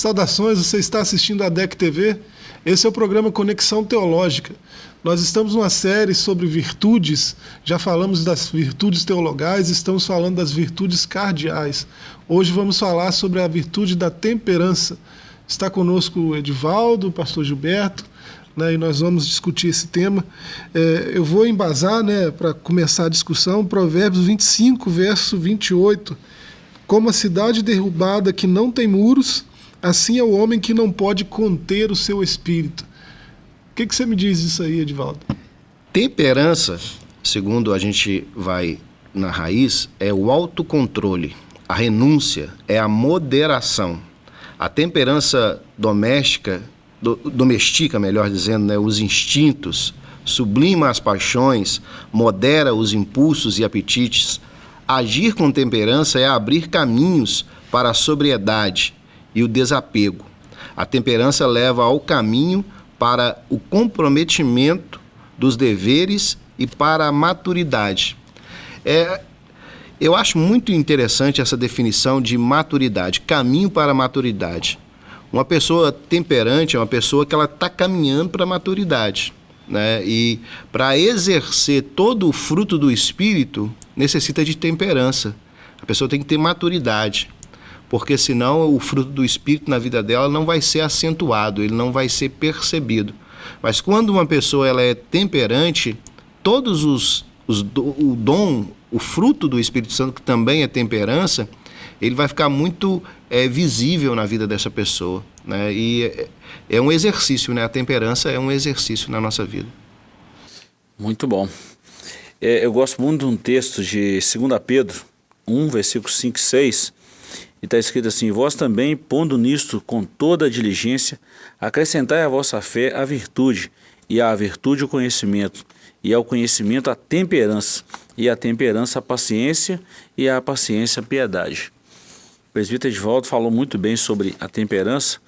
Saudações, você está assistindo a DEC TV? Esse é o programa Conexão Teológica. Nós estamos numa série sobre virtudes, já falamos das virtudes teologais, estamos falando das virtudes cardeais. Hoje vamos falar sobre a virtude da temperança. Está conosco o Edivaldo, o pastor Gilberto, né, e nós vamos discutir esse tema. É, eu vou embasar, né, para começar a discussão, Provérbios 25, verso 28. Como a cidade derrubada que não tem muros, Assim é o homem que não pode conter o seu espírito. O que, que você me diz disso aí, Edivaldo? Temperança, segundo a gente vai na raiz, é o autocontrole. A renúncia é a moderação. A temperança doméstica, do, domestica, melhor dizendo, né, os instintos, sublima as paixões, modera os impulsos e apetites. Agir com temperança é abrir caminhos para a sobriedade, e o desapego. A temperança leva ao caminho para o comprometimento dos deveres e para a maturidade. É, eu acho muito interessante essa definição de maturidade, caminho para a maturidade. Uma pessoa temperante é uma pessoa que ela está caminhando para a maturidade. Né? E para exercer todo o fruto do espírito, necessita de temperança. A pessoa tem que ter maturidade porque senão o fruto do Espírito na vida dela não vai ser acentuado, ele não vai ser percebido. Mas quando uma pessoa ela é temperante, todos os, os o dom, o fruto do Espírito Santo, que também é temperança, ele vai ficar muito é, visível na vida dessa pessoa. Né? E é, é um exercício, né? a temperança é um exercício na nossa vida. Muito bom. É, eu gosto muito de um texto de 2 Pedro 1, versículo 5 e 6, e está escrito assim, vós também, pondo nisto com toda a diligência, acrescentai à vossa fé a virtude, e à virtude o conhecimento, e ao conhecimento a temperança, e à temperança a paciência, e à paciência a piedade. O presbítero Edvaldo falou muito bem sobre a temperança,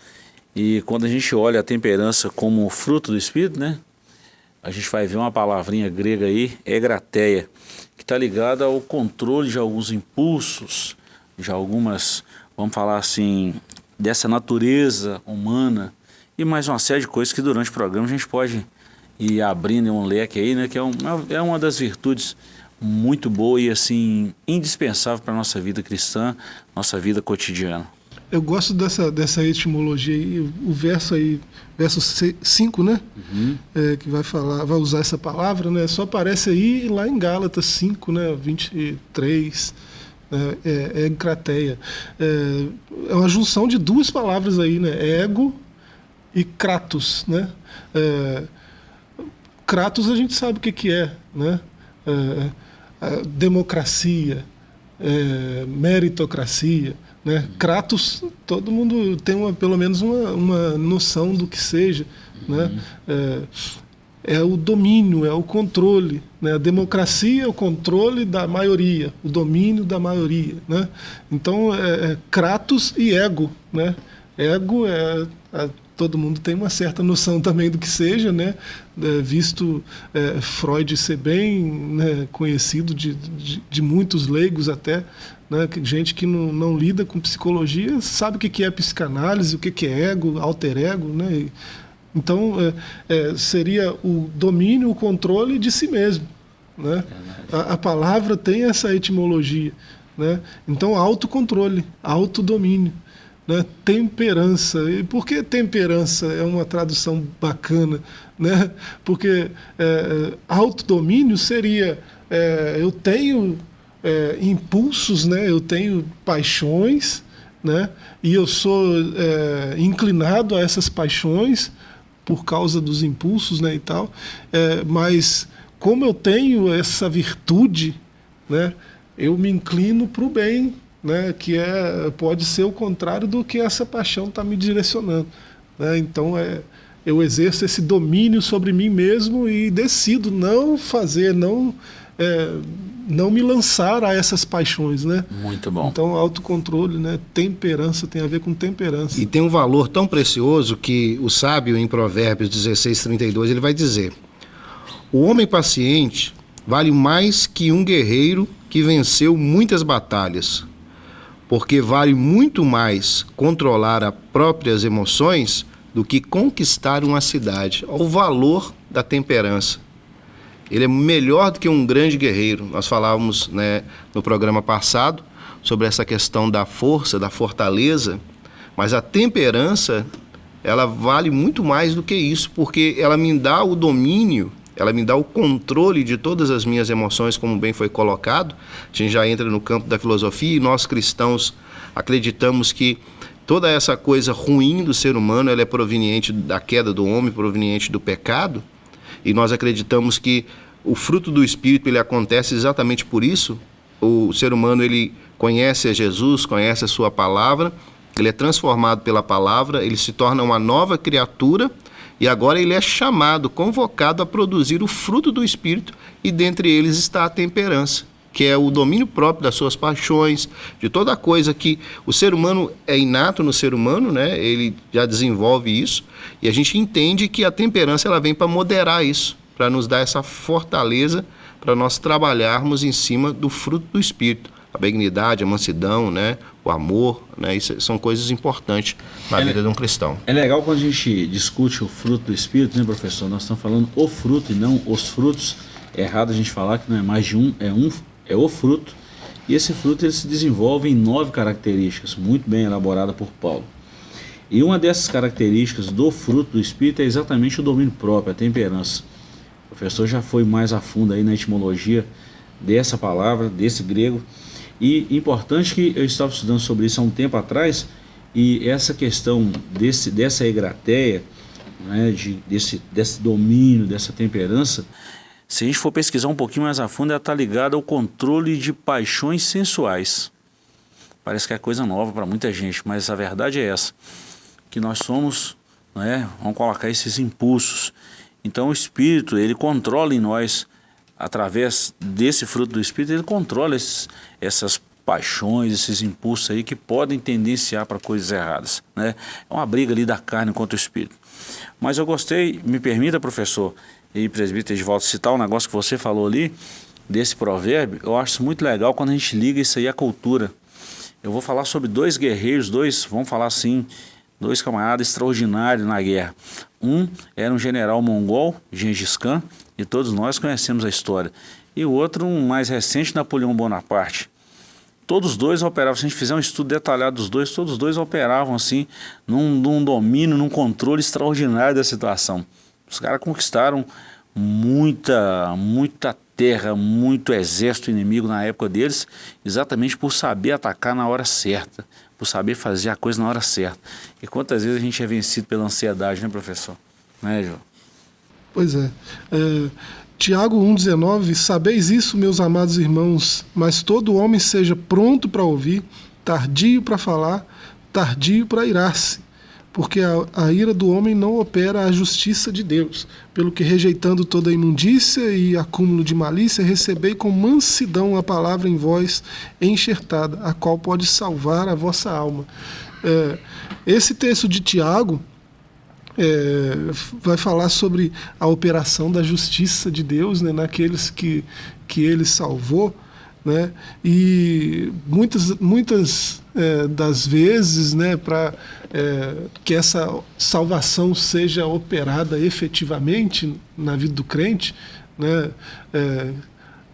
e quando a gente olha a temperança como fruto do Espírito, né? A gente vai ver uma palavrinha grega aí, egrateia, que está ligada ao controle de alguns impulsos, já algumas, vamos falar assim, dessa natureza humana e mais uma série de coisas que durante o programa a gente pode ir abrindo um leque aí, né? Que é, um, é uma das virtudes muito boa e assim indispensável para a nossa vida cristã, nossa vida cotidiana. Eu gosto dessa, dessa etimologia aí, o verso aí, verso 5, né? Uhum. É, que vai falar, vai usar essa palavra, né? Só aparece aí lá em Gálatas 5, né? 23 é, é, é crateia. É, é, uma junção de duas palavras aí, né? Ego e kratos, né? É, kratos a gente sabe o que, que é, né? É, democracia, é, meritocracia, né? Kratos, todo mundo tem uma, pelo menos uma, uma noção do que seja, né? uhum. né? É o domínio, é o controle. Né? A democracia é o controle da maioria, o domínio da maioria. Né? Então, é, é Kratos e ego. Né? Ego é, é, todo mundo tem uma certa noção também do que seja, né? É, visto é, Freud ser bem né, conhecido de, de, de, muitos leigos até, né? gente que não, não lida com psicologia sabe o que é psicanálise, o que é ego, alter ego, né? E, então, é, é, seria o domínio, o controle de si mesmo. Né? A, a, palavra tem essa etimologia. Né? Então, autocontrole, autodomínio, né? temperança. E por que temperança é uma tradução bacana? Né? Porque é, autodomínio seria é, eu tenho é, impulsos, né? eu tenho paixões, né? e eu sou é, inclinado a essas paixões, por causa dos impulsos né, e tal, é, mas como eu tenho essa virtude, né, eu me inclino para o bem, né, que é, pode ser o contrário do que essa paixão está me direcionando. Né? Então, é, eu exerço esse domínio sobre mim mesmo e decido não fazer, não é, não me lançar a essas paixões, né? Muito bom. Então, autocontrole, né? Temperança tem a ver com temperança. E tem um valor tão precioso que o sábio em Provérbios 16, 32, ele vai dizer: O homem paciente vale mais que um guerreiro que venceu muitas batalhas. porque vale muito mais controlar as próprias emoções do que conquistar uma cidade. O valor da temperança. Ele é melhor do que um grande guerreiro. Nós falávamos né, no programa passado sobre essa questão da força, da fortaleza, mas a temperança ela vale muito mais do que isso, porque ela me dá o domínio, ela me dá o controle de todas as minhas emoções, como bem foi colocado. A gente já entra no campo da filosofia e nós cristãos acreditamos que toda essa coisa ruim do ser humano ela é proveniente da queda do homem, proveniente do pecado, e nós acreditamos que o fruto do espírito ele acontece exatamente por isso. O ser humano ele conhece a Jesus, conhece a sua palavra, ele é transformado pela palavra, ele se torna uma nova criatura e agora ele é chamado, convocado a produzir o fruto do espírito e dentre eles está a temperança que é o domínio próprio das suas paixões, de toda coisa que o ser humano é inato no ser humano, né? Ele já desenvolve isso e a gente entende que a temperança ela vem para moderar isso, para nos dar essa fortaleza para nós trabalharmos em cima do fruto do espírito, a benignidade, a mansidão, né? O amor, né? Isso são coisas importantes na é, vida de um cristão. É legal quando a gente discute o fruto do espírito, né, professor? Nós estamos falando o fruto e não os frutos. É errado a gente falar que não é mais de um, é um é o fruto, e esse fruto ele se desenvolve em nove características, muito bem elaborada por Paulo. E uma dessas características do fruto do Espírito é exatamente o domínio próprio, a temperança. O professor já foi mais a fundo aí na etimologia dessa palavra, desse grego. E importante que eu estava estudando sobre isso há um tempo atrás, e essa questão desse, dessa egrateia, né, de, desse, desse domínio, dessa temperança, se a gente for pesquisar um pouquinho mais a fundo, ela está ligada ao controle de paixões sensuais. Parece que é coisa nova para muita gente, mas a verdade é essa, que nós somos, né, vamos colocar esses impulsos. Então o Espírito, ele controla em nós, através desse fruto do Espírito, ele controla esses, essas paixões, esses impulsos aí que podem tendenciar para coisas erradas. Né? É uma briga ali da carne contra o Espírito. Mas eu gostei, me permita, professor, e presbítero de volta citar um negócio que você falou ali, desse provérbio, eu acho muito legal quando a gente liga isso aí à cultura. Eu vou falar sobre dois guerreiros, dois, vamos falar assim, dois camaradas extraordinários na guerra. Um era um general mongol, Gengis Khan, e todos nós conhecemos a história. E o outro, um mais recente, Napoleão Bonaparte. Todos dois operavam, se a gente fizer um estudo detalhado dos dois, todos dois operavam assim, num, num domínio, num controle extraordinário da situação. Os caras conquistaram muita, muita terra, muito exército inimigo na época deles, exatamente por saber atacar na hora certa, por saber fazer a coisa na hora certa. E quantas vezes a gente é vencido pela ansiedade, né, professor? Né, João? Pois é. é Tiago 1,19: Sabeis isso, meus amados irmãos, mas todo homem seja pronto para ouvir, tardio para falar, tardio para irar-se porque a, a, ira do homem não opera a justiça de Deus, pelo que rejeitando toda imundícia e acúmulo de malícia, recebei com mansidão a palavra em vós enxertada, a qual pode salvar a vossa alma. É, esse texto de Tiago é, vai falar sobre a operação da justiça de Deus né, naqueles que, que ele salvou, né, e muitas, muitas é, das vezes, né, para é, que essa salvação seja operada efetivamente na vida do crente, né, é,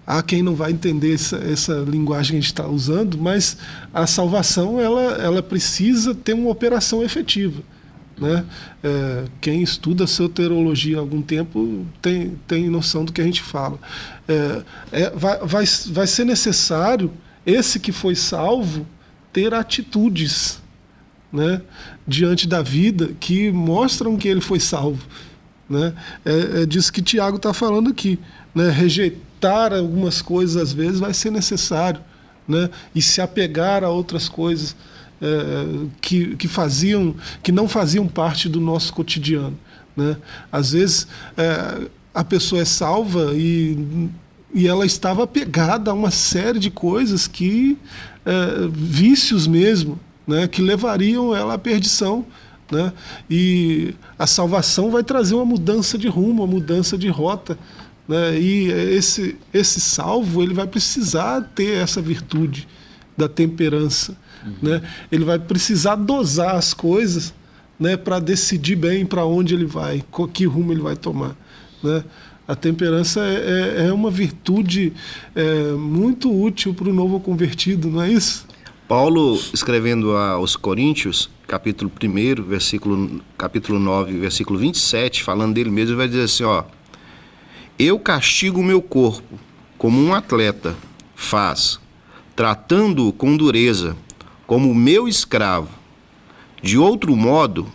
há quem não vai entender essa, essa linguagem que a gente está usando, mas a salvação ela, ela precisa ter uma operação efetiva. Né? É, quem estuda soterologia há algum tempo tem, tem noção do que a gente fala. É, é, vai, vai, vai ser necessário esse que foi salvo ter atitudes né, diante da vida que mostram que ele foi salvo. Né? É, é disso que Tiago está falando aqui. Né? Rejeitar algumas coisas às vezes vai ser necessário né? e se apegar a outras coisas é, que, que, faziam, que não faziam parte do nosso cotidiano. Né? Às vezes é, a pessoa é salva e, e ela estava apegada a uma série de coisas que é, vícios mesmo, né, que levariam ela à perdição. Né? E a salvação vai trazer uma mudança de rumo, uma mudança de rota. Né? E esse, esse salvo ele vai precisar ter essa virtude da temperança. Uhum. Né? Ele vai precisar dosar as coisas né, para decidir bem para onde ele vai, que rumo ele vai tomar. Né? A temperança é, é, é uma virtude é, muito útil para o novo convertido, não é isso? Paulo, escrevendo aos Coríntios, capítulo 1, versículo, capítulo 9, versículo 27, falando dele mesmo, vai dizer assim, ó, Eu castigo o meu corpo, como um atleta faz, tratando-o com dureza, como meu escravo. De outro modo,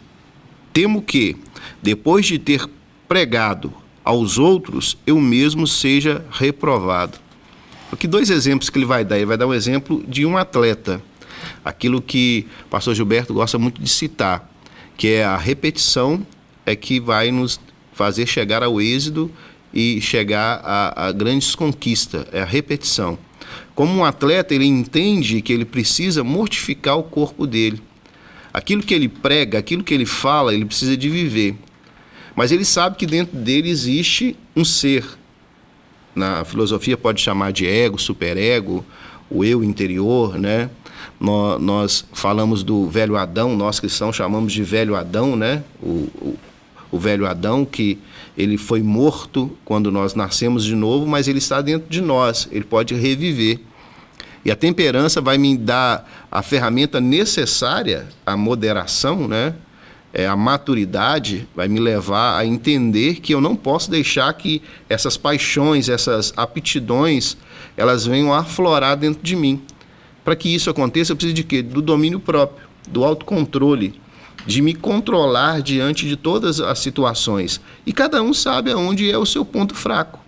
temo que, depois de ter pregado aos outros, eu mesmo seja reprovado. Aqui dois exemplos que ele vai dar. Ele vai dar um exemplo de um atleta, aquilo que o pastor Gilberto gosta muito de citar, que é a repetição é que vai nos fazer chegar ao êxito e chegar a, a grandes conquistas, é a repetição. Como um atleta, ele entende que ele precisa mortificar o corpo dele. Aquilo que ele prega, aquilo que ele fala, ele precisa de viver. Mas ele sabe que dentro dele existe um ser, na filosofia pode chamar de ego, superego, o eu interior, né? Nós, nós, falamos do velho Adão, nós cristãos chamamos de velho Adão, né? O, o, o, velho Adão que ele foi morto quando nós nascemos de novo, mas ele está dentro de nós, ele pode reviver. E a temperança vai me dar a ferramenta necessária, a moderação, né? É, a maturidade vai me levar a entender que eu não posso deixar que essas paixões, essas aptidões, elas venham a aflorar dentro de mim. Para que isso aconteça, eu preciso de quê? Do domínio próprio, do autocontrole, de me controlar diante de todas as situações. E cada um sabe aonde é o seu ponto fraco.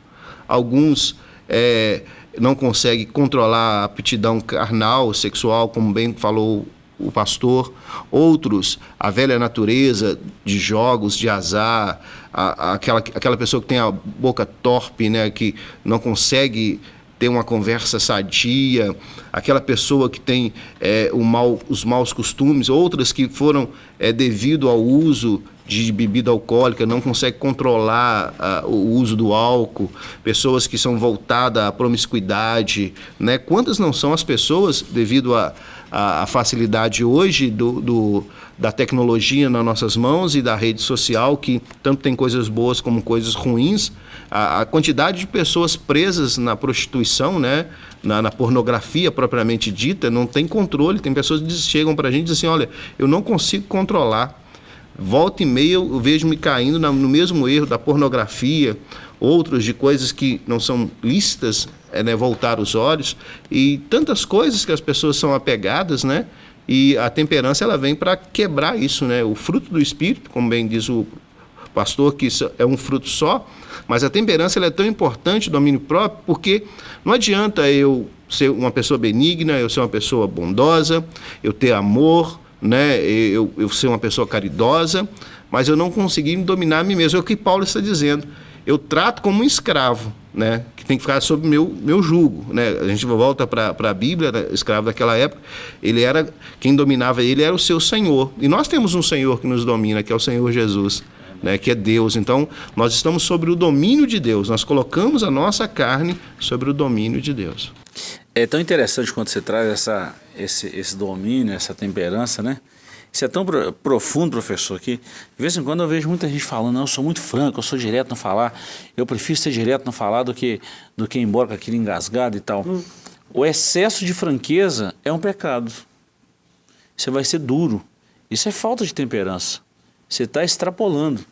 Alguns é, não conseguem controlar a aptidão carnal, sexual, como bem falou o pastor, outros a velha natureza de jogos, de azar, a, a, aquela, aquela pessoa que tem a boca torpe, né, que não consegue ter uma conversa sadia, aquela pessoa que tem é, o mal, os maus costumes, outras que foram é, devido ao uso de bebida alcoólica, não consegue controlar uh, o uso do álcool, pessoas que são voltadas à promiscuidade, né? Quantas não são as pessoas devido a a, a facilidade hoje do, do, da tecnologia nas nossas mãos e da rede social, que tanto tem coisas boas como coisas ruins, a, a quantidade de pessoas presas na prostituição, né, na, na, pornografia propriamente dita, não tem controle. Tem pessoas que chegam para a gente e dizem assim, olha, eu não consigo controlar. Volta e meia eu vejo me caindo no mesmo erro da pornografia, outros de coisas que não são lícitas, né, voltar os olhos, e tantas coisas que as pessoas são apegadas, né? E a temperança ela vem para quebrar isso, né? O fruto do espírito, como bem diz o pastor, que é um fruto só, mas a temperança ela é tão importante, domínio próprio, porque não adianta eu ser uma pessoa benigna, eu ser uma pessoa bondosa, eu ter amor, né? eu, eu ser uma pessoa caridosa, mas eu não conseguir dominar a mim mesmo. É o que Paulo está dizendo eu trato como um escravo, né? Que tem que ficar sob meu, meu jugo, né? A gente volta para a Bíblia, né? escravo daquela época, ele era, quem dominava ele era o seu Senhor. E nós temos um Senhor que nos domina, que é o Senhor Jesus, né? Que é Deus. Então, nós estamos sobre o domínio de Deus. Nós colocamos a nossa carne sobre o domínio de Deus. É tão interessante quando você traz essa, esse, esse domínio, essa temperança, né? Isso é tão profundo, professor, que de vez em quando eu vejo muita gente falando, não, eu sou muito franco, eu sou direto no falar, eu prefiro ser direto no falar do que, do que ir embora com aquilo engasgado e tal. Hum. O excesso de franqueza é um pecado. Você vai ser duro. Isso é falta de temperança. Você está extrapolando.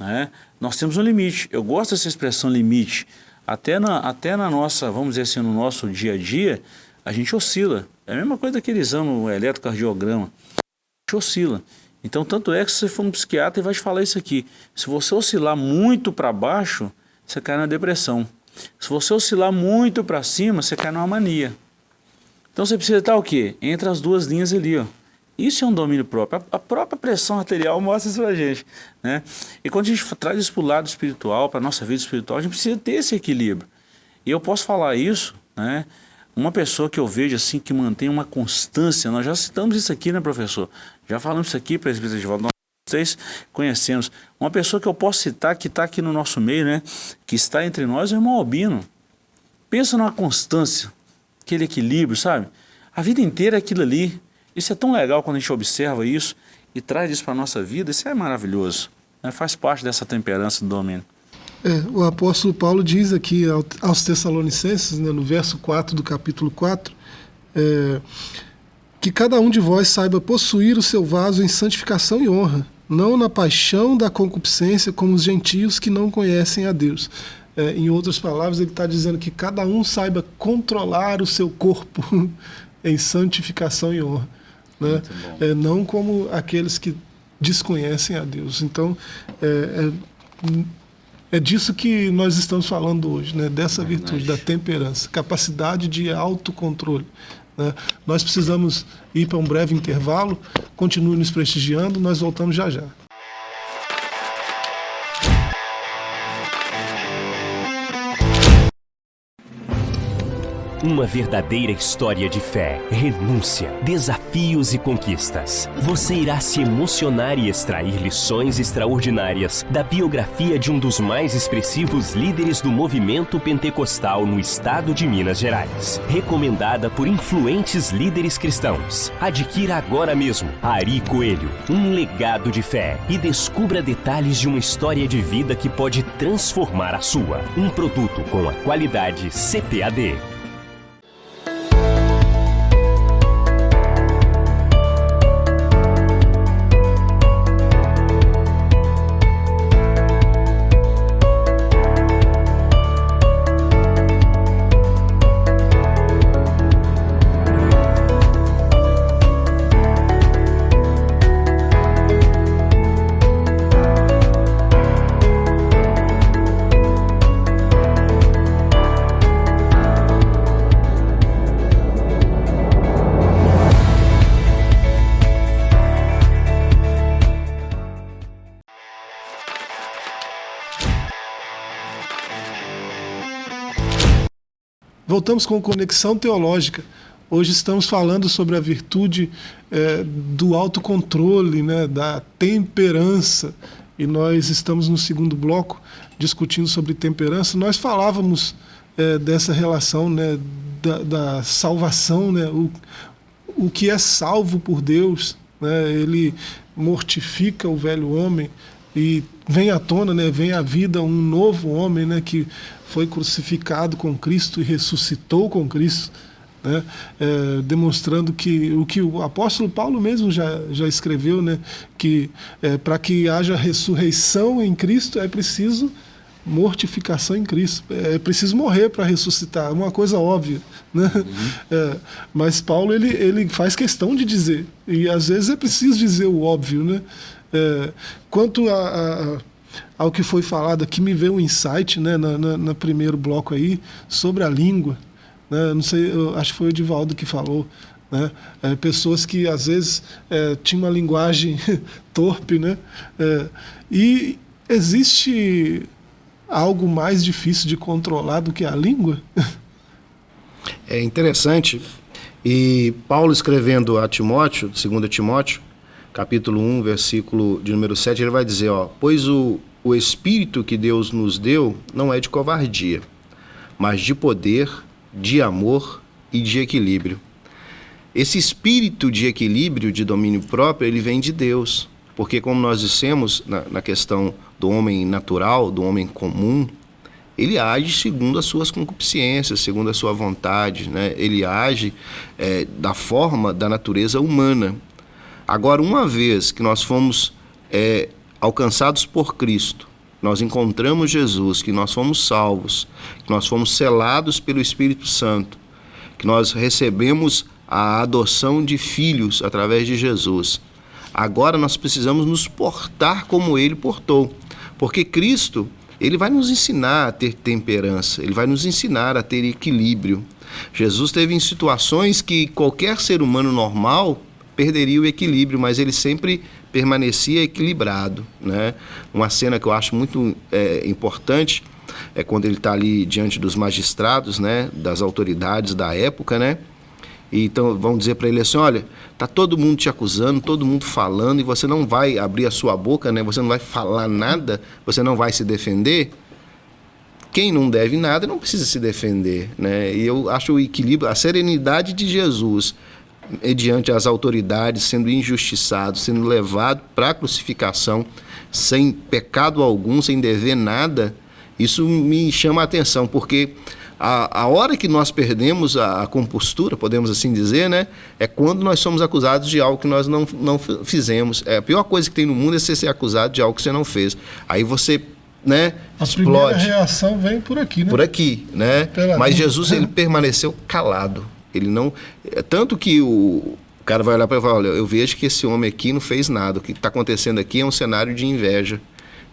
Né? Nós temos um limite. Eu gosto dessa expressão limite. Até na, até na nossa, vamos dizer assim, no nosso dia a dia, a gente oscila. É a mesma coisa daquele exame eletrocardiograma oscila. Então, tanto é que se você for um psiquiatra, ele vai te falar isso aqui. Se você oscilar muito para baixo, você cai na depressão. Se você oscilar muito para cima, você cai numa mania. Então você precisa estar o quê? Entre as duas linhas ali, ó. Isso é um domínio próprio. A própria pressão arterial mostra isso pra gente. Né? E quando a gente traz isso o lado espiritual, para nossa vida espiritual, a gente precisa ter esse equilíbrio. E eu posso falar isso, né? Uma pessoa que eu vejo assim, que mantém uma constância, nós já citamos isso aqui, né, professor? Já falamos isso aqui, presbítero de volta, nós vocês conhecemos. Uma pessoa que eu posso citar, que está aqui no nosso meio, né, que está entre nós, é o irmão Albino. Pensa numa constância, aquele equilíbrio, sabe? A vida inteira é aquilo ali. Isso é tão legal quando a gente observa isso e traz isso para a nossa vida. Isso é maravilhoso. Né? Faz parte dessa temperança do domínio. É, o apóstolo Paulo diz aqui aos Tessalonicenses, né, no verso 4 do capítulo 4, é, que cada um de vós saiba possuir o seu vaso em santificação e honra, não na paixão da concupiscência como os gentios que não conhecem a Deus. É, em outras palavras, ele está dizendo que cada um saiba controlar o seu corpo em santificação e honra. Né? É, não como aqueles que desconhecem a Deus. Então, é, é, disso que nós estamos falando hoje, né? dessa virtude, da temperança, capacidade de autocontrole. Né? Nós precisamos ir para um breve intervalo, continue nos prestigiando, nós voltamos já já. Uma verdadeira história de fé, renúncia, desafios e conquistas. Você irá se emocionar e extrair lições extraordinárias da biografia de um dos mais expressivos líderes do movimento pentecostal no estado de Minas Gerais. Recomendada por influentes líderes cristãos. Adquira agora mesmo Ari Coelho, um legado de fé e descubra detalhes de uma história de vida que pode transformar a sua. Um produto com a qualidade CPAD. Voltamos com Conexão Teológica. Hoje estamos falando sobre a virtude é, do autocontrole, né, da temperança. E nós estamos no segundo bloco discutindo sobre temperança. Nós falávamos é, dessa relação né, da, da, salvação, né, o, o que é salvo por Deus. Né, ele mortifica o velho homem e vem à tona, né, vem à vida um novo homem né, que foi crucificado com Cristo e ressuscitou com Cristo, né? É, demonstrando que o que o apóstolo Paulo mesmo já, já escreveu, né? que é, para que haja ressurreição em Cristo é preciso mortificação em Cristo. É preciso morrer para ressuscitar, uma coisa óbvia. Né? Uhum. É, mas Paulo ele, ele faz questão de dizer, e às vezes é preciso dizer o óbvio. Né? É, quanto a, a ao que foi falado aqui, me veio um insight né, no, no primeiro bloco aí sobre a língua. Né, não sei, acho que foi o Divaldo que falou. Né, é, pessoas que às vezes é, tinham uma linguagem torpe. Né, é, e existe algo mais difícil de controlar do que a língua? É interessante. E Paulo escrevendo a Timóteo, 2 Timóteo, capítulo 1, versículo de número 7, ele vai dizer, ó, pois o, o espírito que Deus nos deu não é de covardia, mas de poder, de amor e de equilíbrio. Esse espírito de equilíbrio, de domínio próprio, ele vem de Deus. Porque, como nós dissemos na, na questão do homem natural, do homem comum, ele age segundo as suas concupiscências, segundo a sua vontade, né? ele age é, da forma da natureza humana. Agora, uma vez que nós fomos é, alcançados por Cristo, nós encontramos Jesus, que nós fomos salvos, que nós fomos selados pelo Espírito Santo, que nós recebemos a adoção de filhos através de Jesus. Agora nós precisamos nos portar como ele portou, porque Cristo, ele vai nos ensinar a ter temperança, ele vai nos ensinar a ter equilíbrio. Jesus teve em situações que qualquer ser humano normal perderia o equilíbrio, mas ele sempre permanecia equilibrado. Né? Uma cena que eu acho muito é, importante é quando ele está ali diante dos magistrados, né, das autoridades da época, né? E então vão dizer para ele assim, olha, tá todo mundo te acusando, todo mundo falando e você não vai abrir a sua boca, né? Você não vai falar nada, você não vai se defender. quem não deve nada não precisa se defender. Né? E eu acho o equilíbrio, a serenidade de Jesus mediante as autoridades, sendo injustiçado, sendo levado para a crucificação, sem pecado algum, sem dever nada, isso me chama a atenção, porque a, a hora que nós perdemos a, a, compostura, podemos assim dizer, né, é quando nós somos acusados de algo que nós não, não fizemos. É, a pior coisa que tem no mundo é você ser acusado de algo que você não fez. Aí você né, a explode. primeira reação vem por aqui, né? Por aqui, né? Pela Mas Jesus ele permaneceu calado. Ele não, é, tanto que o, o cara vai olhar para ele e falar, olha, eu vejo que esse homem aqui não fez nada. O que está acontecendo aqui é um cenário de inveja.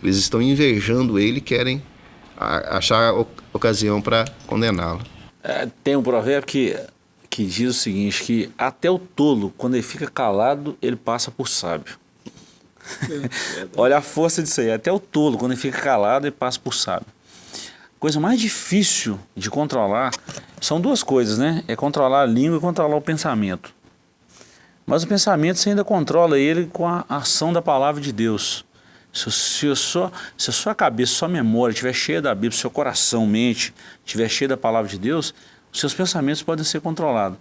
Eles estão invejando ele, querem achar ocasião para condená-lo. É, tem um provérbio que, que diz o seguinte, que até o tolo, quando ele fica calado, ele passa por sábio. Olha a força disso aí. Até o tolo, quando ele fica calado, ele passa por sábio. Coisa mais difícil de controlar são duas coisas, né? É controlar a língua e controlar o pensamento. Mas o pensamento você ainda controla ele com a ação da palavra de Deus. Se, se, sua, se a sua cabeça, sua memória estiver cheia da Bíblia, seu coração, mente, estiver cheia da palavra de Deus, os seus pensamentos podem ser controlados.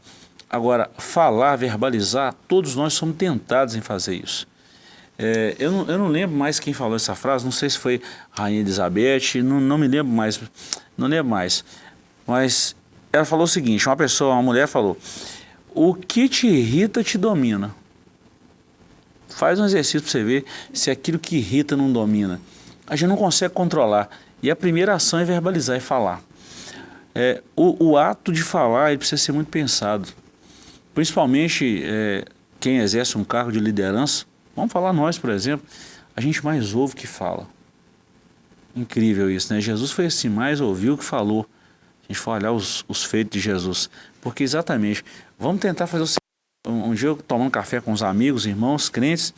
Agora, falar, verbalizar, todos nós somos tentados em fazer isso. É, eu, não, eu não lembro mais quem falou essa frase, não sei se foi Rainha Elizabeth, não, não me lembro mais, não lembro mais. Mas ela falou o seguinte, uma pessoa, uma mulher falou, o que te irrita te domina. Faz um exercício para você ver se aquilo que irrita não domina. A gente não consegue controlar. E a primeira ação é verbalizar e falar. É, o, o, ato de falar ele precisa ser muito pensado. Principalmente é, quem exerce um cargo de liderança, Vamos falar nós, por exemplo, a gente mais ouve que fala. Incrível isso, né? Jesus foi assim, mais ouviu que falou. A gente for olhar os, os feitos de Jesus. Porque exatamente, vamos tentar fazer o seguinte. Um, um dia eu tomando café com os amigos, irmãos, crentes,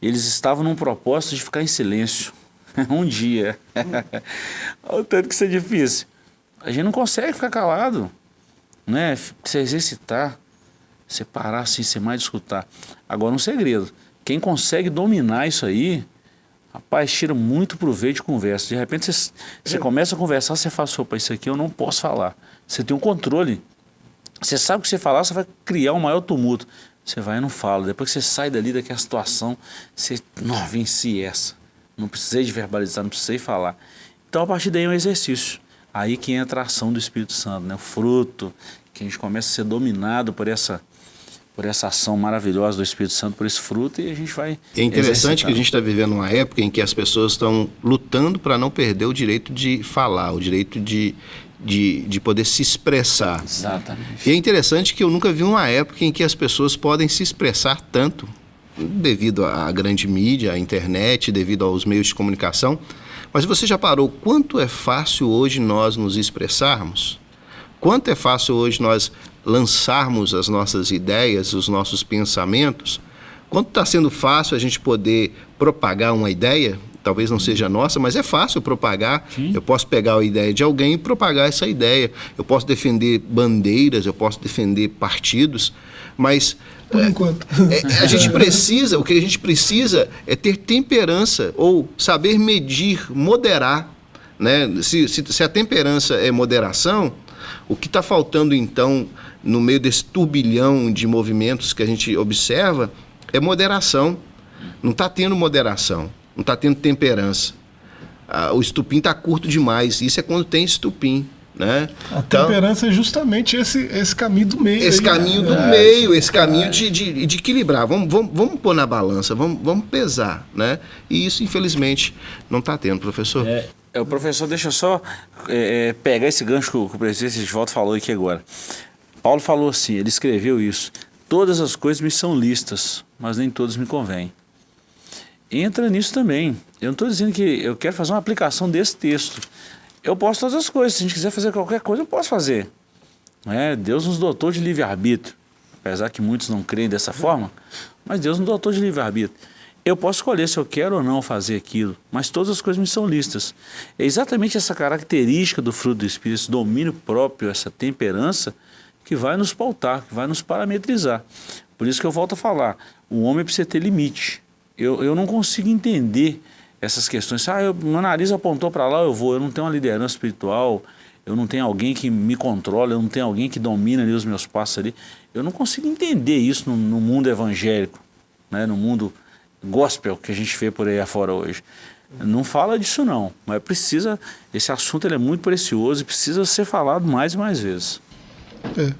eles estavam num propósito de ficar em silêncio. um dia. Olha o tanto que isso é difícil. A gente não consegue ficar calado. Né? Precisa exercitar. Separar assim, ser mais escutar. Agora um segredo. Quem consegue dominar isso aí, rapaz, tira muito proveito de conversa. De repente você, começa a conversar, você fala, opa, isso aqui eu não posso falar. Você tem um controle. Você sabe que você falar, você vai criar um maior tumulto. Você vai e não fala. Depois que você sai dali daquela situação, você, não, venci essa. Não precisei de verbalizar, não precisei falar. Então, a partir daí é um exercício. Aí que entra a ação do Espírito Santo, né? o fruto, que a gente começa a ser dominado por essa por essa ação maravilhosa do Espírito Santo, por esse fruto, e a gente vai. É interessante que a gente está vivendo uma época em que as pessoas estão lutando para não perder o direito de falar, o direito de, de, de poder se expressar. Exatamente. E é interessante que eu nunca vi uma época em que as pessoas podem se expressar tanto, devido à grande mídia, à internet, devido aos meios de comunicação. Mas você já parou quanto é fácil hoje nós nos expressarmos? Quanto é fácil hoje nós lançarmos as nossas ideias, os nossos pensamentos, quanto está sendo fácil a gente poder propagar uma ideia, talvez não seja nossa, mas é fácil propagar. Sim. Eu posso pegar a ideia de alguém e propagar essa ideia. Eu posso defender bandeiras, eu posso defender partidos, mas por é, enquanto. É, a gente precisa, o que a gente precisa é ter temperança ou saber medir, moderar. Né? Se, se, se a temperança é moderação, o que está faltando então no meio desse turbilhão de movimentos que a gente observa, é moderação. Não está tendo moderação, não está tendo temperança. Ah, o estupim está curto demais. Isso é quando tem estupim. Né? A então, temperança é justamente esse, esse caminho do meio. Esse aí, caminho né? do é, meio, esse caminho de, de, de, equilibrar. Vamos, vamos, vamos pôr na balança, vamos, vamos pesar. Né? E isso, infelizmente, não está tendo, professor. É, é, o professor, deixa eu só é, é pegar esse gancho que o, que o presidente de volta falou aqui agora. Paulo falou assim, ele escreveu isso, todas as coisas me são listas, mas nem todas me convêm. Entra nisso também. Eu não estou dizendo que eu quero fazer uma aplicação desse texto. Eu posso todas as coisas. Se a gente quiser fazer qualquer coisa, eu posso fazer. É, Deus nos dotou de livre-arbítrio. Apesar que muitos não creem dessa forma, mas Deus nos dotou de livre-arbítrio. Eu posso escolher se eu quero ou não fazer aquilo, mas todas as coisas me são listas. É exatamente essa característica do fruto do Espírito, esse domínio próprio, essa temperança, que vai nos pautar, que vai nos parametrizar. Por isso que eu volto a falar, o homem precisa ter limite. Eu, eu não consigo entender essas questões. Ah, eu, meu nariz apontou para lá, eu vou. Eu não tenho uma liderança espiritual, eu não tenho alguém que me controla, eu não tenho alguém que domina ali os meus passos ali. Eu não consigo entender isso no, no mundo evangélico, né? no mundo gospel que a gente vê por aí afora hoje. Não fala disso não, mas precisa, esse assunto ele é muito precioso e precisa ser falado mais e mais vezes. É,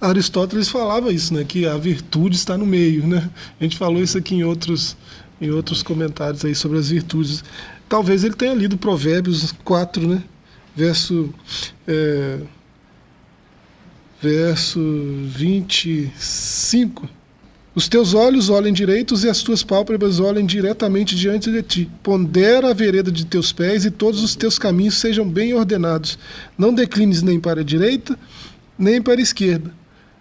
Aristóteles falava isso, né, que a virtude está no meio, né? A gente falou isso aqui em outros, em outros comentários aí sobre as virtudes. Talvez ele tenha lido Provérbios 4, né? Verso, é, verso 25. Os teus olhos olhem direitos e as tuas pálpebras olhem diretamente diante de ti. Pondera a vereda de teus pés e todos os teus caminhos sejam bem ordenados. Não declines nem para a direita, nem para a esquerda.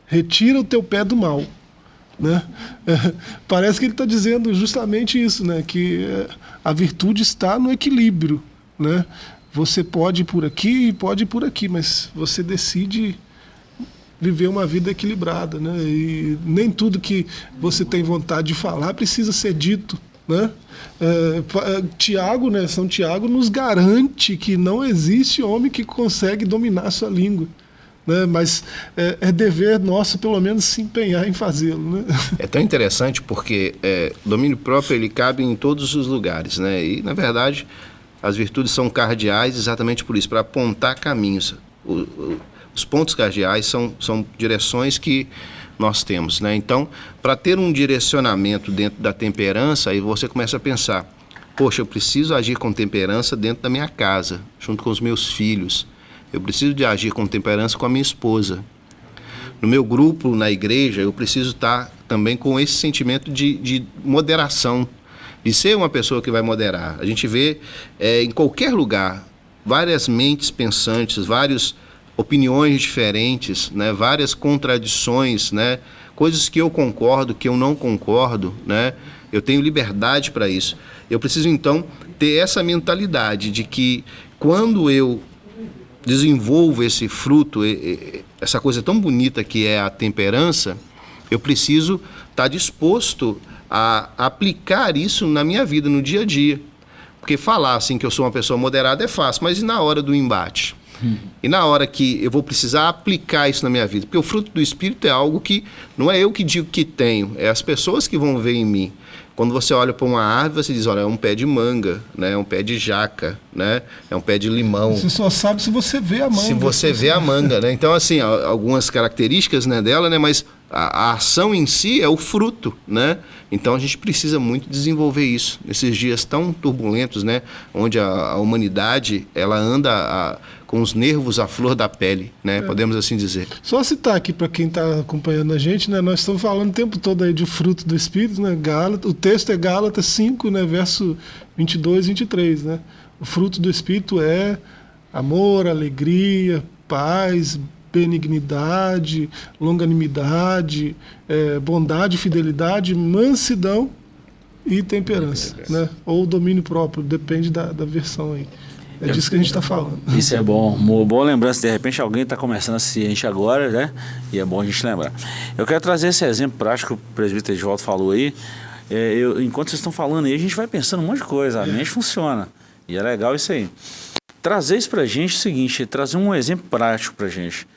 Retira o teu pé do mal. Né? É, parece que ele está dizendo justamente isso, né? que é, a virtude está no equilíbrio. Né? Você pode ir por aqui e pode ir por aqui, mas você decide viver uma vida equilibrada, né? E nem tudo que você tem vontade de falar precisa ser dito, né? É, Tiago, né? São Tiago nos garante que não existe homem que consegue dominar sua língua né? mas é, é, dever nosso, pelo menos, se empenhar em fazê-lo. Né? É tão interessante porque é, domínio próprio ele cabe em todos os lugares, né? e, na verdade, as virtudes são cardeais exatamente por isso, para apontar caminhos. O, o, os pontos cardeais são, são direções que nós temos. Né? Então, para ter um direcionamento dentro da temperança, aí você começa a pensar, poxa, eu preciso agir com temperança dentro da minha casa, junto com os meus filhos. Eu preciso de agir com temperança com a minha esposa. No meu grupo, na igreja, eu preciso estar também com esse sentimento de, de moderação, de ser uma pessoa que vai moderar. A gente vê é, em qualquer lugar várias mentes pensantes, várias opiniões diferentes, né, várias contradições, né, coisas que eu concordo, que eu não concordo, né, eu tenho liberdade para isso. Eu preciso então ter essa mentalidade de que quando eu desenvolvo esse fruto, essa coisa tão bonita que é a temperança, eu preciso estar tá disposto a aplicar isso na minha vida, no dia a dia. Porque falar assim que eu sou uma pessoa moderada é fácil, mas e na hora do embate? Hum. E na hora que eu vou precisar aplicar isso na minha vida? Porque o fruto do Espírito é algo que não é eu que digo que tenho, é as pessoas que vão ver em mim. Quando você olha para uma árvore, você diz, olha, é um pé de manga, né? é um pé de jaca, né? é um pé de limão. Você só sabe se você vê a manga. Se você vê a manga, né? Então, assim, algumas características né, dela, né? mas a, a, ação em si é o fruto, né? Então a gente precisa muito desenvolver isso nesses dias tão turbulentos, né? Onde a, a humanidade ela anda a, com os nervos à flor da pele, né? É. Podemos assim dizer. Só citar aqui para quem está acompanhando a gente, né? Nós estamos falando o tempo todo aí de fruto do Espírito, né? Gálatas, o texto é Gálatas 5, né? Verso 22 e 23, né? O fruto do Espírito é amor, alegria, paz, benignidade, longanimidade, é, bondade, fidelidade, mansidão e temperança, né? Ou domínio próprio, depende da, da versão aí. É disso que a gente está falando. Isso é bom. Boa lembrança. De repente alguém está começando a ciente agora, né? E é bom a gente lembrar. Eu quero trazer esse exemplo prático que o presbítero Edvaldo falou aí. É, eu, enquanto vocês estão falando aí, a gente vai pensando um monte de coisa. A mente funciona. E é legal isso aí. Trazer isso para a gente é o seguinte, trazer um exemplo prático para a gente.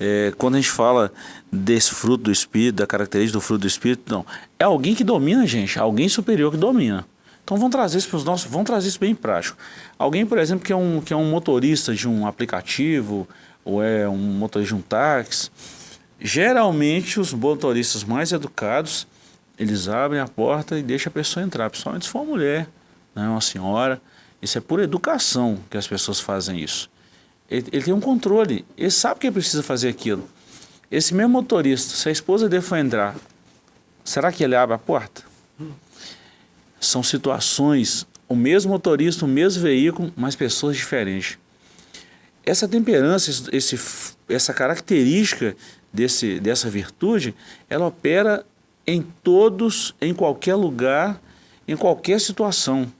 É, quando a gente fala desse fruto do Espírito, da característica do fruto do Espírito, não. É alguém que domina a gente, alguém superior que domina. Então vamos trazer isso para os nossos, vamos trazer isso bem prático. Alguém, por exemplo, que é, um, que é um motorista de um aplicativo, ou é um motorista de um táxi, geralmente os motoristas mais educados, eles abrem a porta e deixam a pessoa entrar, principalmente se for uma mulher, né, uma senhora. Isso é por educação que as pessoas fazem isso. Ele, ele, tem um controle, ele sabe que ele precisa fazer aquilo. Esse mesmo motorista, se a esposa dele for entrar, será que ele abre a porta? São situações, o mesmo motorista, o mesmo veículo, mas pessoas diferentes. Essa temperança, esse, essa característica desse, dessa virtude, ela opera em todos, em qualquer lugar, em qualquer situação.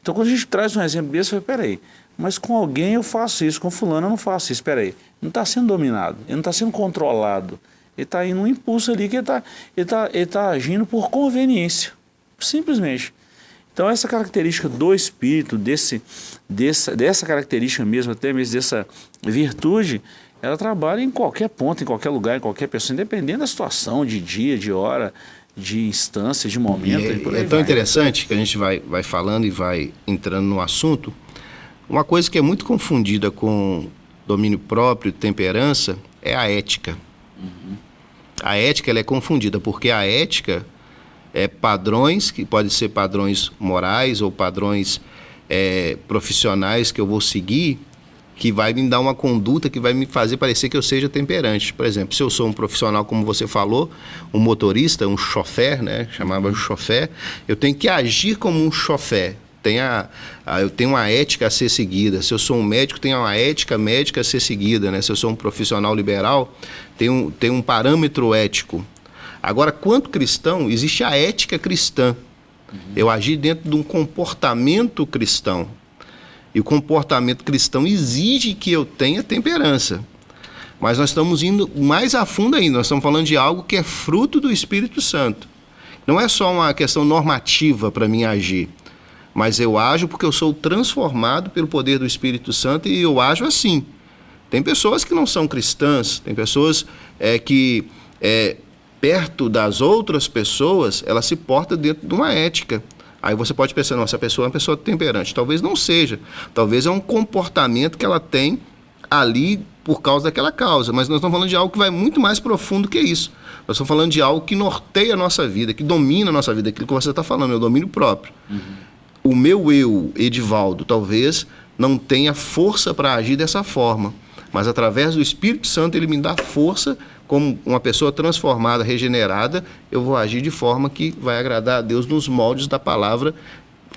Então, quando a gente traz um exemplo desse, eu peraí, mas com alguém eu faço isso, com fulano eu não faço isso. Espera aí, não está sendo dominado, ele não está sendo controlado. Ele está indo um impulso ali que ele está ele tá, ele tá agindo por conveniência, simplesmente. Então essa característica do espírito, desse, dessa, dessa característica mesmo, até mesmo dessa virtude, ela trabalha em qualquer ponto, em qualquer lugar, em qualquer pessoa, independente da situação, de dia, de hora, de instância, de momento. É, é tão vai. interessante que a gente vai, vai falando e vai entrando no assunto. Uma coisa que é muito confundida com domínio próprio, temperança, é a ética. Uhum. A ética ela é confundida, porque a ética é padrões, que podem ser padrões morais ou padrões é, profissionais que eu vou seguir, que vai me dar uma conduta que vai me fazer parecer que eu seja temperante. Por exemplo, se eu sou um profissional, como você falou, um motorista, um chofer, né? Chamava de chofer, eu tenho que agir como um chofer. Tem a, a, eu tenho uma ética a ser seguida. Se eu sou um médico, tenho uma ética médica a ser seguida. Né? Se eu sou um profissional liberal, tem um, tem um parâmetro ético. Agora, quanto cristão, existe a ética cristã. Uhum. Eu agir dentro de um comportamento cristão. E o comportamento cristão exige que eu tenha temperança. Mas nós estamos indo mais a fundo ainda. Nós estamos falando de algo que é fruto do Espírito Santo. Não é só uma questão normativa para mim agir. Mas eu ajo porque eu sou transformado pelo poder do Espírito Santo e eu ajo assim. Tem pessoas que não são cristãs, tem pessoas é, que é, perto das outras pessoas, ela se porta dentro de uma ética. Aí você pode pensar, nossa, a pessoa é uma pessoa temperante. Talvez não seja. Talvez é um comportamento que ela tem ali por causa daquela causa. Mas nós estamos falando de algo que vai muito mais profundo que isso. Nós estamos falando de algo que norteia a nossa vida, que domina a nossa vida, aquilo que você está falando, é o domínio próprio. Uhum. O meu eu, Edivaldo, talvez não tenha força para agir dessa forma. Mas através do Espírito Santo ele me dá força como uma pessoa transformada, regenerada, eu vou agir de forma que vai agradar a Deus nos moldes da palavra.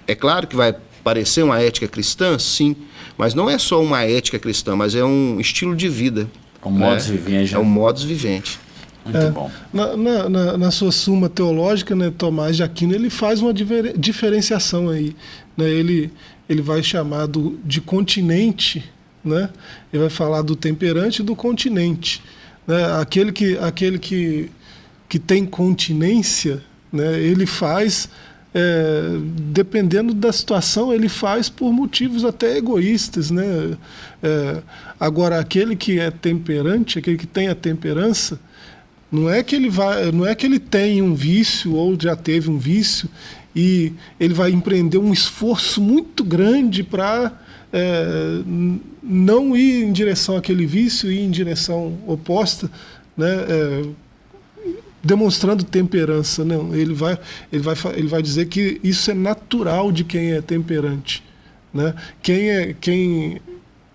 É claro que vai parecer uma ética cristã, sim, mas não é só uma ética cristã, mas é um estilo de vida. É um modus né? vivendi. É um modus vivente. Muito é, bom. Na, na, na, sua suma teológica, né, Tomás de Aquino, ele faz uma diferenciação aí. Né? Ele, ele vai chamar do, de continente, né? ele vai falar do temperante e do continente. Né? Aquele, que, aquele que, que tem continência, né? ele faz, é, dependendo da situação, ele faz por motivos até egoístas. Né? É, agora, aquele que é temperante, aquele que tem a temperança, não é que ele vai, não é que ele tem um vício ou já teve um vício e ele vai empreender um esforço muito grande para é, não ir em direção àquele vício, ir em direção oposta, né? É, demonstrando temperança. Não, ele vai, ele, vai, ele vai dizer que isso é natural de quem é temperante. Né? Quem, é, quem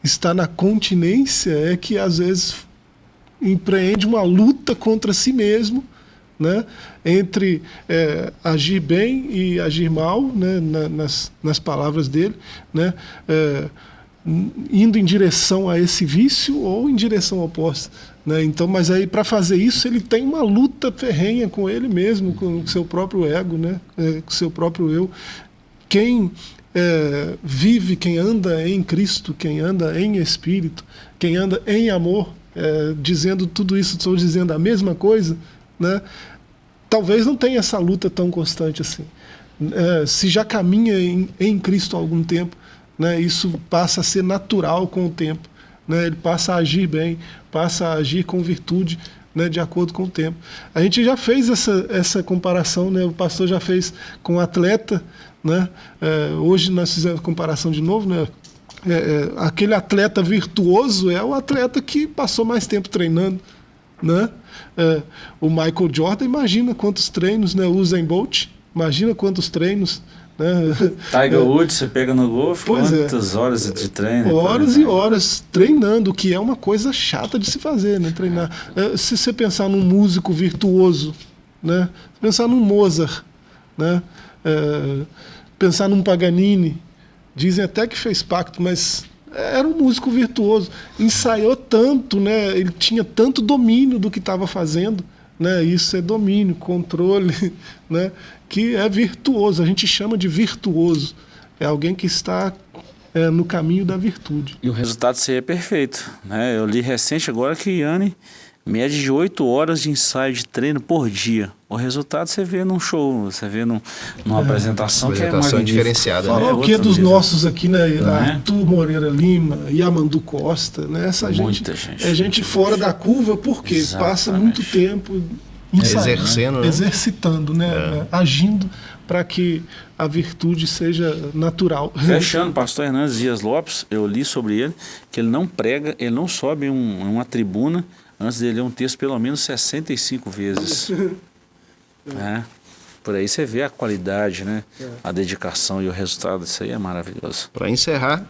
está na continência é que às vezes empreende uma luta contra si mesmo, né? entre é, agir bem e agir mal, né? Na, nas, nas palavras dele, né? É, indo em direção a esse vício ou em direção oposta. Né? Então, mas aí para fazer isso ele tem uma luta ferrenha com ele mesmo, com o seu próprio ego, né? É, com o seu próprio eu. Quem é, vive, quem anda em Cristo, quem anda em Espírito, quem anda em amor, é, dizendo tudo isso, estou dizendo a mesma coisa, né? talvez não tenha essa luta tão constante assim. É, se já caminha em, em, Cristo há algum tempo, né, isso passa a ser natural com o tempo. Né, ele passa a agir bem, passa a agir com virtude, né, de acordo com o tempo. A gente já fez essa, essa comparação, né, o pastor já fez com o atleta. Né, é, hoje nós fizemos comparação de novo. Né, é, é, aquele atleta virtuoso é o atleta que passou mais tempo treinando. Né? É, o Michael Jordan, imagina quantos treinos, né? Usain Bolt, imagina quantos treinos. Né? Tiger é. Woods, você pega no golfe, é. quantas é. horas de treino? Horas e horas treinando, que é uma coisa chata de se fazer, né? Treinar. É, se você pensar num músico virtuoso, né? pensar num Mozart, né? É, pensar num Paganini, dizem até que fez pacto, mas era um músico virtuoso, ensaiou tanto, né? Ele tinha tanto domínio do que estava fazendo, né? Isso é domínio, controle, né? Que é virtuoso. A gente chama de virtuoso. É alguém que está é, no caminho da virtude. E o resultado seria perfeito, né? Eu li recente agora que Yanni média de 8 horas de ensaio de treino por dia. O resultado você vê num show, você vê num, numa é, apresentação, apresentação que é diferenciada. Falar né? o que é dos nossos aqui, né? É? Arthur Moreira Lima, Yamandu Costa, né? Essa gente, gente, é gente fora da curva porque Exatamente. passa muito tempo ensaiando, exercendo, né? exercitando, né? É. Agindo para que a virtude seja natural. Fechando, pastor Hernandes Dias Lopes, eu li sobre ele que ele não prega, ele não sobe um, uma tribuna antes de ler um texto pelo menos 65 vezes. é. Por aí você vê a qualidade, né? É. a dedicação e o resultado disso aí é maravilhoso. Para encerrar,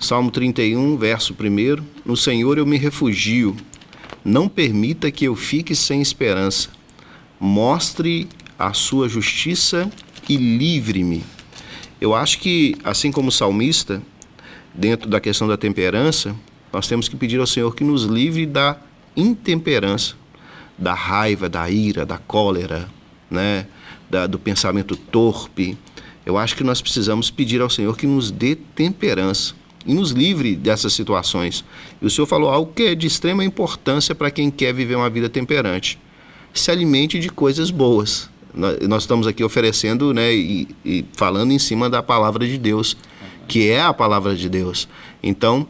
Salmo 31, verso 1: No Senhor eu me refugio, não permita que eu fique sem esperança. Mostre a sua justiça e livre-me. Eu acho que, assim como o salmista, dentro da questão da temperança, nós temos que pedir ao Senhor que nos livre da intemperança, da raiva, da ira, da cólera, né? Da, do pensamento torpe. Eu acho que nós precisamos pedir ao Senhor que nos dê temperança e nos livre dessas situações. E o Senhor falou algo que é de extrema importância para quem quer viver uma vida temperante. Se alimente de coisas boas. Nós estamos aqui oferecendo né, e, e falando em cima da palavra de Deus, que é a palavra de Deus. Então,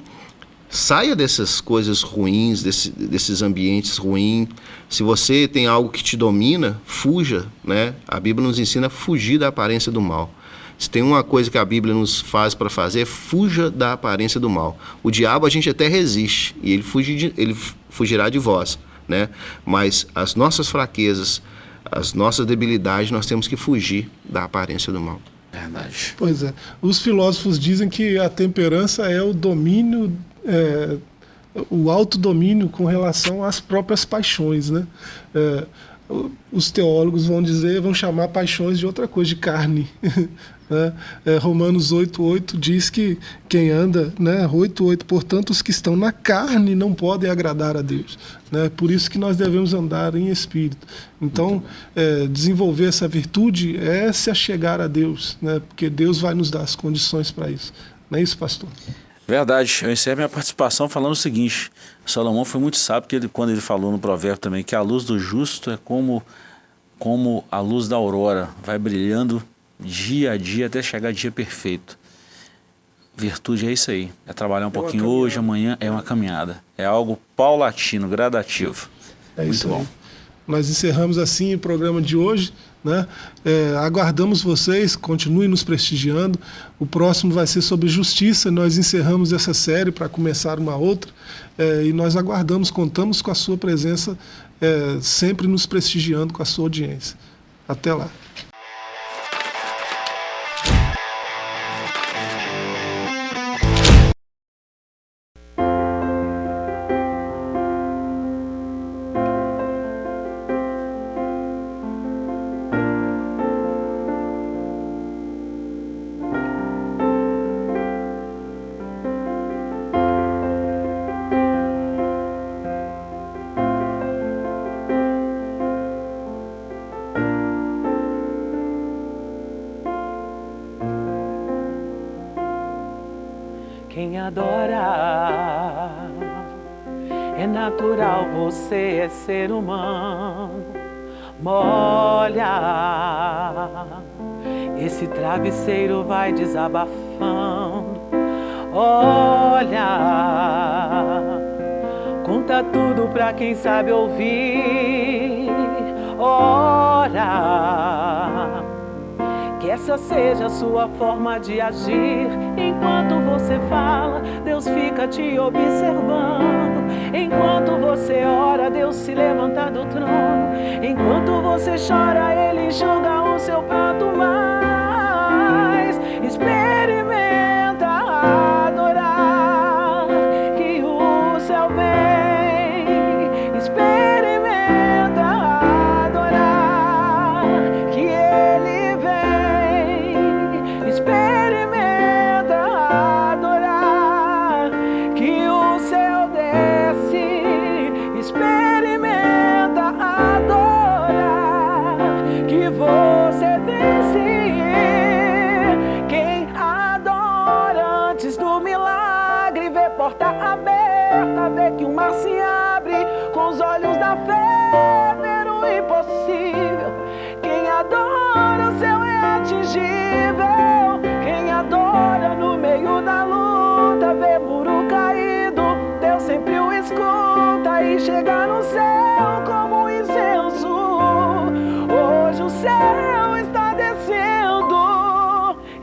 Saia dessas coisas ruins, desse, desses ambientes ruins. Se você tem algo que te domina, fuja. Né? A Bíblia nos ensina a fugir da aparência do mal. Se tem uma coisa que a Bíblia nos faz para fazer, é fuja da aparência do mal. O diabo a gente até resiste e ele, fugi de, ele fugirá de vós. Né? Mas as nossas fraquezas, as nossas debilidades, nós temos que fugir da aparência do mal. Verdade. Pois é. Os filósofos dizem que a temperança é o domínio é, o autodomínio com relação às próprias paixões. Né? É, os teólogos vão dizer, vão chamar paixões de outra coisa, de carne. né? é, Romanos 8,8 diz que quem anda, né, 8,8, portanto, os que estão na carne não podem agradar a Deus. Né? Por isso que nós devemos andar em espírito. Então, é, desenvolver essa virtude é se achegar a Deus, né? porque Deus vai nos dar as condições para isso. Não é isso, pastor? Verdade, eu encerro minha participação falando o seguinte, Salomão foi muito sábio que ele, quando ele falou no provérbio também que a luz do justo é como, como a luz da aurora, vai brilhando dia a dia até chegar dia perfeito. Virtude é isso aí, é trabalhar um é pouquinho hoje, amanhã, é uma caminhada, é algo paulatino, gradativo. É muito isso bom. Aí. Nós encerramos assim o programa de hoje. Né? É, aguardamos vocês, continuem nos prestigiando. O próximo vai ser sobre justiça. Nós encerramos essa série para começar uma outra. É, e nós aguardamos, contamos com a sua presença, é, sempre nos prestigiando com a sua audiência. Até lá. Você é ser humano. Molha, esse travesseiro vai desabafando. Olha, conta tudo pra quem sabe ouvir. Ora, que essa seja a sua forma de agir. Enquanto você fala, Deus fica te observando. Enquanto você ora, Deus se levanta do trono. Enquanto você chora, Ele enxuga o seu pranto mais. Experimenta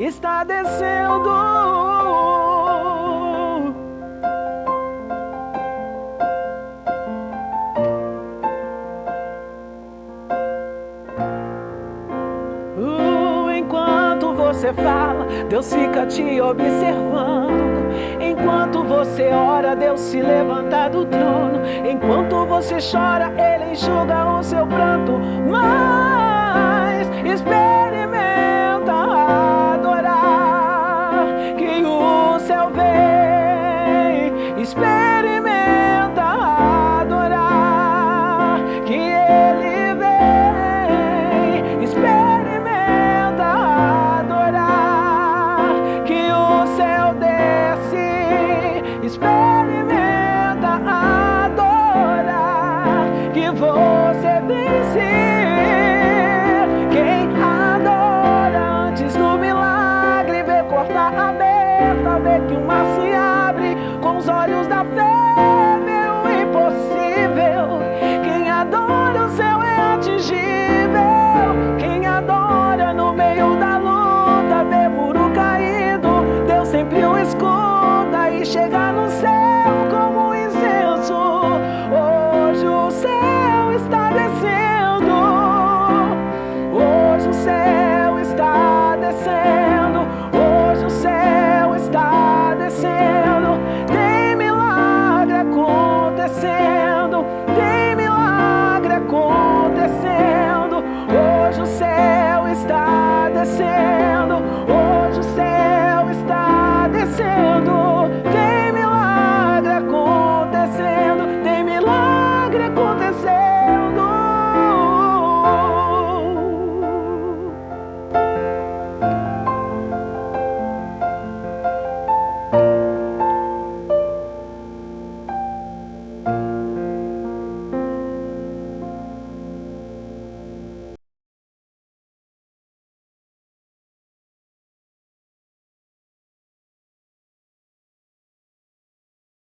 está descendo. Uh, enquanto você fala, Deus fica te observando. Enquanto você ora, Deus se levanta do trono. Enquanto você chora, Ele enxuga o seu pranto. Mas espere. blessed.